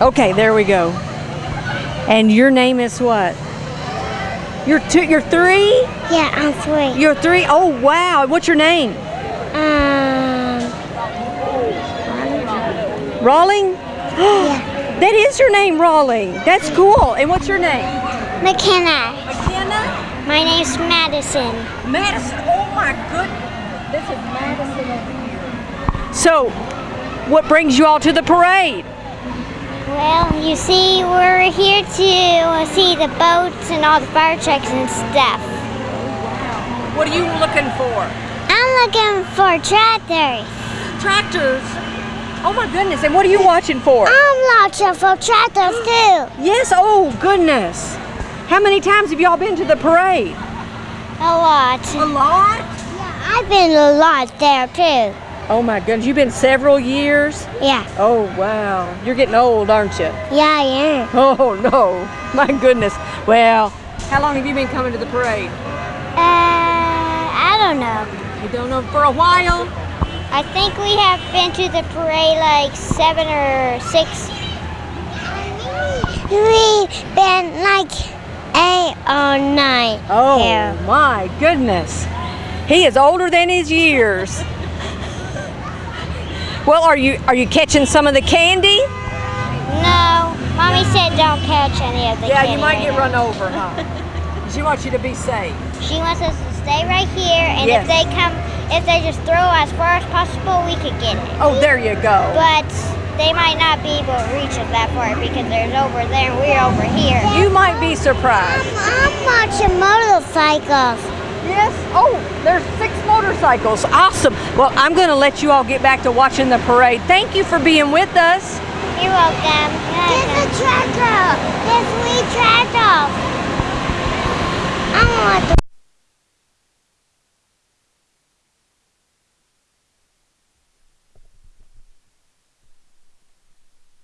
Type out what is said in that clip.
Okay, there we go. And your name is what? You're two. You're three. Yeah, I'm three. You're three. Oh wow. What's your name? Um, Rawling. yeah. That is your name, Rawling. That's cool. And what's your name? McKenna. McKenna. My name's Madison. Madison. Oh my goodness. This is Madison over here. So, what brings you all to the parade? Well, you see, we're here to uh, see the boats and all the fire trucks and stuff. What are you looking for? I'm looking for tractors. Tractors. Oh my goodness. And what are you watching for? I'm watching for tractors too. Yes. Oh goodness. How many times have y'all been to the parade? A lot. A lot. Yeah, I've been a lot there too. Oh my goodness. You've been several years. Yeah. Oh wow. You're getting old, aren't you? Yeah, I am. Oh no. My goodness. Well, how long have you been coming to the parade? Uh, I don't know. You don't know for a while. I think we have been to the parade like seven or six. We've been like eight or nine. Oh here. my goodness. He is older than his years. Well, are you are you catching some of the candy? No, mommy said don't catch any of the Yeah, candy Yeah, you might right get now. run over, huh? she wants you to be safe. She wants us to stay right here, and Yes. if they come, if they just throw as far as possible, we could get it. Oh, there you go. But they might not be able to reach us that far because there's over there and we're over here. You might be surprised. I'm watching motorcycles. Yes. Oh, there's six motorcycles. Awesome. Well, I'm going to let you all get back to watching the parade. Thank you for being with us. You're welcome. There's a treadmill. There's a wee treadmill. I want